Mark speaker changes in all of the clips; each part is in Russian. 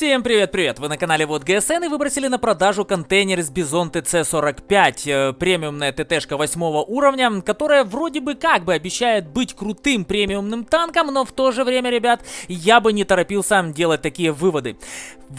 Speaker 1: Всем привет-привет! Вы на канале Вот ГСН и выбросили на продажу контейнер с Бизон ТЦ-45, э, премиумная ТТшка 8 уровня, которая вроде бы как бы обещает быть крутым премиумным танком, но в то же время, ребят, я бы не торопился делать такие выводы.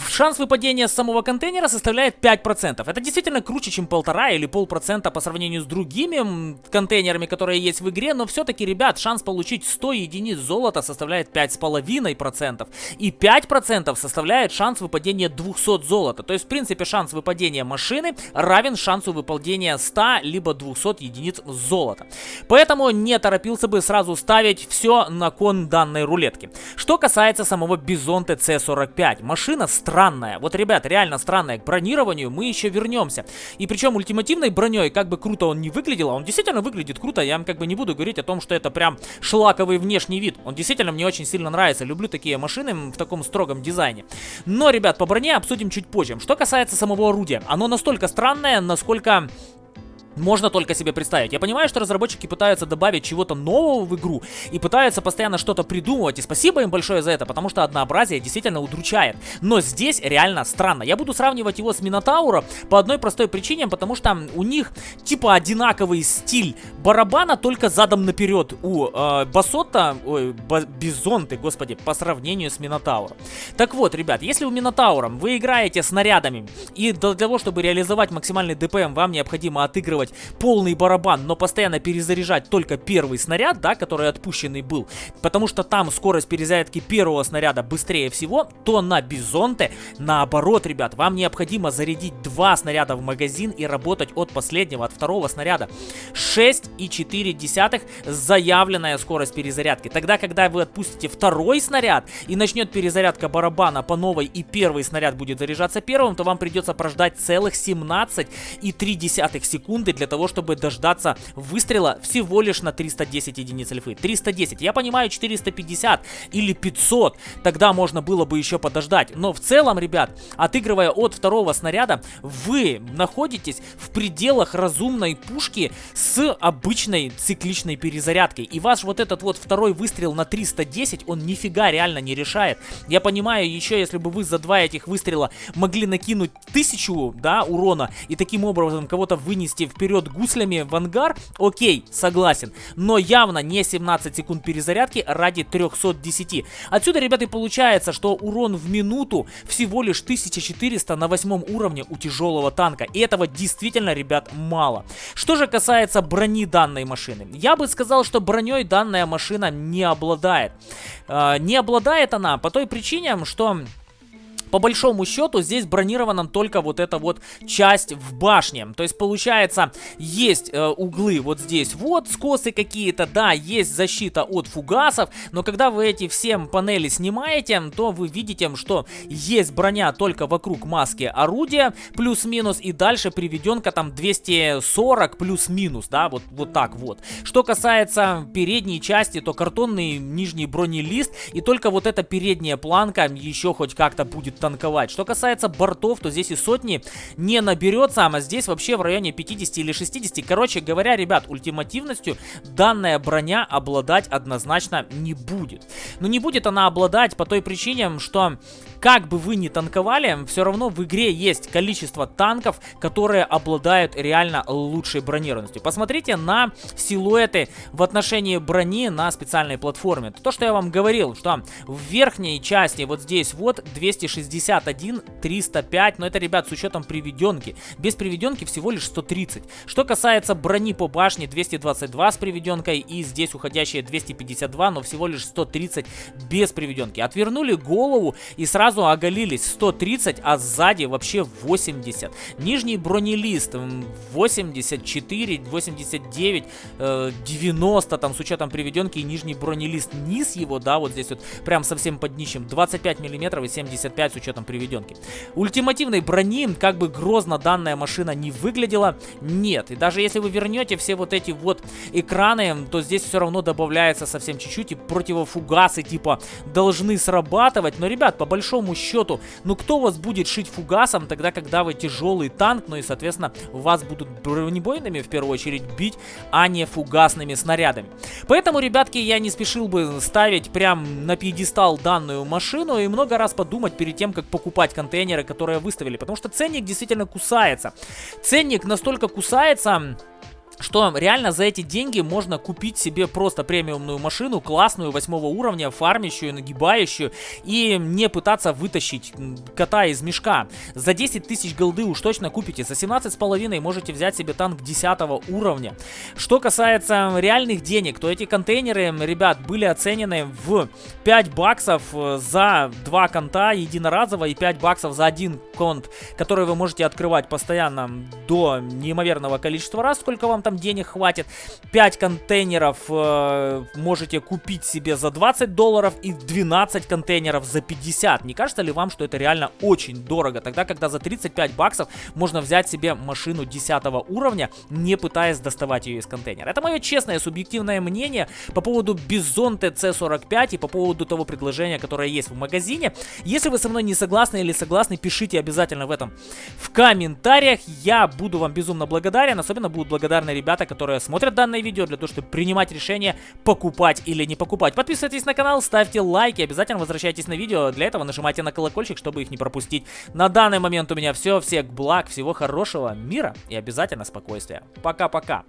Speaker 1: Шанс выпадения с самого контейнера составляет 5%. Это действительно круче, чем полтора или полпроцента по сравнению с другими контейнерами, которые есть в игре, но все-таки, ребят, шанс получить 100 единиц золота составляет 5,5%. И 5% составляет шанс выпадения 200 золота. То есть, в принципе, шанс выпадения машины равен шансу выпадения 100 либо 200 единиц золота. Поэтому не торопился бы сразу ставить все на кон данной рулетки. Что касается самого Бизонте C45. Машина странная. Вот, ребят, реально странная. К бронированию мы еще вернемся. И причем ультимативной броней, как бы круто он не выглядел, а он действительно выглядит круто. Я вам как бы не буду говорить о том, что это прям шлаковый внешний вид. Он действительно мне очень сильно нравится. Люблю такие машины в таком строгом дизайне. Но, ребят, по броне обсудим чуть позже. Что касается самого орудия. Оно настолько странное, насколько можно только себе представить. Я понимаю, что разработчики пытаются добавить чего-то нового в игру и пытаются постоянно что-то придумывать. И спасибо им большое за это, потому что однообразие действительно удручает. Но здесь реально странно. Я буду сравнивать его с Минотаура по одной простой причине, потому что у них типа одинаковый стиль барабана, только задом наперед. У э, Басота, ой, Бизонты, господи, по сравнению с Минотауром. Так вот, ребят, если у Минотаура вы играете снарядами, и для того, чтобы реализовать максимальный ДПМ, вам необходимо отыгрывать делать полный барабан, но постоянно перезаряжать только первый снаряд, да, который отпущенный был, потому что там скорость перезарядки первого снаряда быстрее всего, то на Бизонте наоборот, ребят, вам необходимо зарядить два снаряда в магазин и работать от последнего, от второго снаряда. 6,4 заявленная скорость перезарядки. Тогда, когда вы отпустите второй снаряд и начнет перезарядка барабана по новой и первый снаряд будет заряжаться первым, то вам придется прождать целых 17,3 секунды секунды для того, чтобы дождаться выстрела всего лишь на 310 единиц альфы. 310. Я понимаю, 450 или 500. Тогда можно было бы еще подождать. Но в целом, ребят, отыгрывая от второго снаряда, вы находитесь в пределах разумной пушки с обычной цикличной перезарядкой. И ваш вот этот вот второй выстрел на 310, он нифига реально не решает. Я понимаю, еще если бы вы за два этих выстрела могли накинуть тысячу, да, урона, и таким образом кого-то вынести в вперед гуслями в ангар, окей, согласен. Но явно не 17 секунд перезарядки ради 310. Отсюда, ребята, получается, что урон в минуту всего лишь 1400 на восьмом уровне у тяжелого танка. И этого действительно, ребят, мало. Что же касается брони данной машины. Я бы сказал, что броней данная машина не обладает. Э, не обладает она по той причине, что по большому счету здесь бронирована только вот эта вот часть в башне. То есть получается есть э, углы вот здесь вот, скосы какие-то, да, есть защита от фугасов, но когда вы эти все панели снимаете, то вы видите, что есть броня только вокруг маски орудия, плюс-минус, и дальше приведенка там 240 плюс-минус, да, вот, вот так вот. Что касается передней части, то картонный нижний бронелист, и только вот эта передняя планка еще хоть как-то будет танковать. Что касается бортов, то здесь и сотни не наберется, а здесь вообще в районе 50 или 60. Короче говоря, ребят, ультимативностью данная броня обладать однозначно не будет. Но не будет она обладать по той причине, что как бы вы ни танковали, все равно в игре есть количество танков, которые обладают реально лучшей бронированностью. Посмотрите на силуэты в отношении брони на специальной платформе. То, что я вам говорил, что в верхней части вот здесь вот 261, 305, но это, ребят, с учетом приведенки. Без приведенки всего лишь 130. Что касается брони по башне, 222 с приведенкой и здесь уходящие 252, но всего лишь 130 без приведенки. Отвернули голову и сразу сразу оголились 130, а сзади вообще 80. Нижний бронелист 84, 89, 90 там с учетом приведенки и нижний бронелист. Низ его, да, вот здесь вот прям совсем под днищем 25 миллиметров и 75 с учетом приведенки. Ультимативной брони, как бы грозно данная машина не выглядела, нет. И даже если вы вернете все вот эти вот экраны, то здесь все равно добавляется совсем чуть-чуть и противофугасная фугасы типа должны срабатывать. Но, ребят, по большому счету, ну кто вас будет шить фугасом тогда, когда вы тяжелый танк, ну и, соответственно, вас будут бронебойными в первую очередь бить, а не фугасными снарядами. Поэтому, ребятки, я не спешил бы ставить прям на пьедестал данную машину и много раз подумать перед тем, как покупать контейнеры, которые выставили. Потому что ценник действительно кусается. Ценник настолько кусается что реально за эти деньги можно купить себе просто премиумную машину, классную, восьмого уровня, фармящую, нагибающую, и не пытаться вытащить кота из мешка. За 10 тысяч голды уж точно купите, за 17 с половиной можете взять себе танк 10 уровня. Что касается реальных денег, то эти контейнеры, ребят, были оценены в 5 баксов э, за 2 конта единоразово и 5 баксов за один конт, который вы можете открывать постоянно до неимоверного количества раз, сколько вам там там денег хватит. 5 контейнеров э, можете купить себе за 20 долларов и 12 контейнеров за 50. Не кажется ли вам, что это реально очень дорого? Тогда, когда за 35 баксов можно взять себе машину 10 уровня, не пытаясь доставать ее из контейнера. Это мое честное, субъективное мнение по поводу Bison TC45 и по поводу того предложения, которое есть в магазине. Если вы со мной не согласны или согласны, пишите обязательно в этом в комментариях. Я буду вам безумно благодарен. Особенно будут благодарны ребята, которые смотрят данное видео для того, чтобы принимать решение, покупать или не покупать. Подписывайтесь на канал, ставьте лайки, обязательно возвращайтесь на видео. Для этого нажимайте на колокольчик, чтобы их не пропустить. На данный момент у меня все. Всех благ, всего хорошего, мира и обязательно спокойствия. Пока-пока.